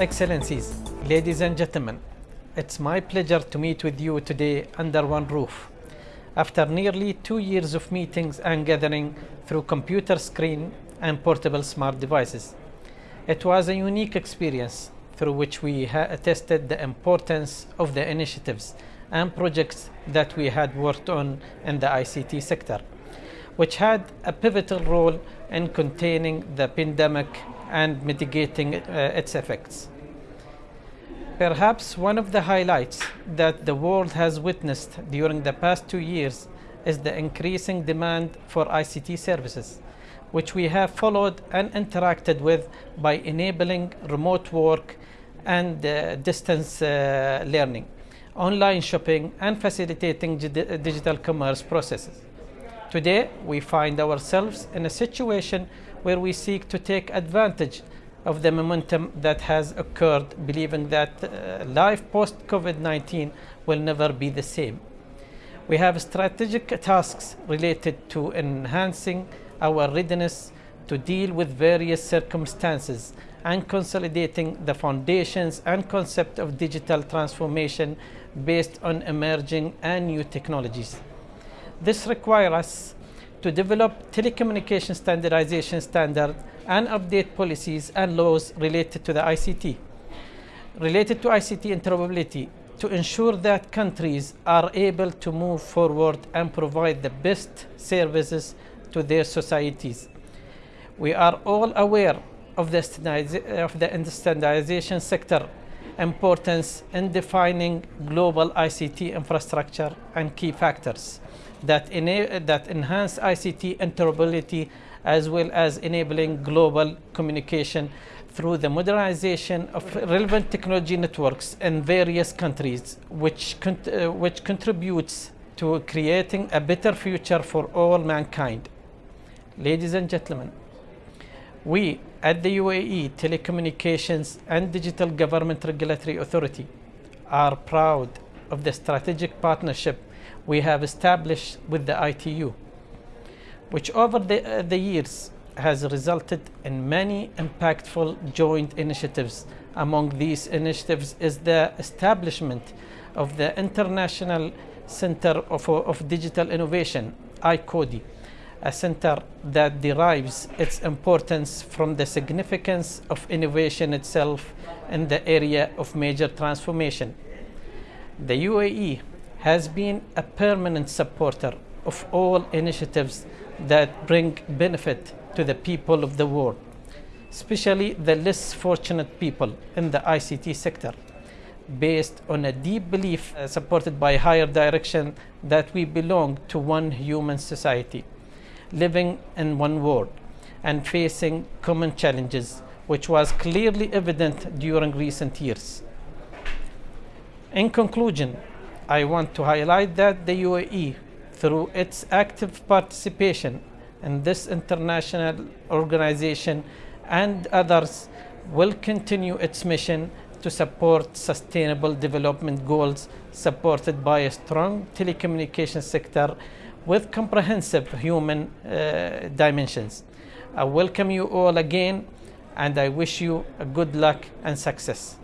Excellencies, ladies and gentlemen, it's my pleasure to meet with you today under one roof. After nearly two years of meetings and gathering through computer screen and portable smart devices, it was a unique experience through which we tested the importance of the initiatives and projects that we had worked on in the ICT sector, which had a pivotal role in containing the pandemic and mitigating uh, its effects. Perhaps one of the highlights that the world has witnessed during the past two years is the increasing demand for ICT services, which we have followed and interacted with by enabling remote work and uh, distance uh, learning, online shopping, and facilitating digital commerce processes. Today, we find ourselves in a situation where we seek to take advantage of the momentum that has occurred, believing that uh, life post COVID 19 will never be the same. We have strategic tasks related to enhancing our readiness to deal with various circumstances and consolidating the foundations and concept of digital transformation based on emerging and new technologies. This requires us to develop telecommunication standardization standard and update policies and laws related to the ICT. Related to ICT interoperability to ensure that countries are able to move forward and provide the best services to their societies. We are all aware of the, of the standardization sector importance in defining global ICT infrastructure and key factors that, that enhance ICT interoperability as well as enabling global communication through the modernization of relevant technology networks in various countries, which, uh, which contributes to creating a better future for all mankind. Ladies and gentlemen, we at the UAE Telecommunications and Digital Government Regulatory Authority are proud of the strategic partnership we have established with the ITU, which over the, uh, the years has resulted in many impactful joint initiatives. Among these initiatives is the establishment of the International Center of, of Digital Innovation, ICODI, a center that derives its importance from the significance of innovation itself in the area of major transformation. The UAE has been a permanent supporter of all initiatives that bring benefit to the people of the world, especially the less fortunate people in the ICT sector, based on a deep belief uh, supported by higher direction that we belong to one human society, living in one world and facing common challenges, which was clearly evident during recent years. In conclusion, I want to highlight that the UAE, through its active participation in this international organization and others, will continue its mission to support sustainable development goals supported by a strong telecommunication sector with comprehensive human uh, dimensions. I welcome you all again and I wish you a good luck and success.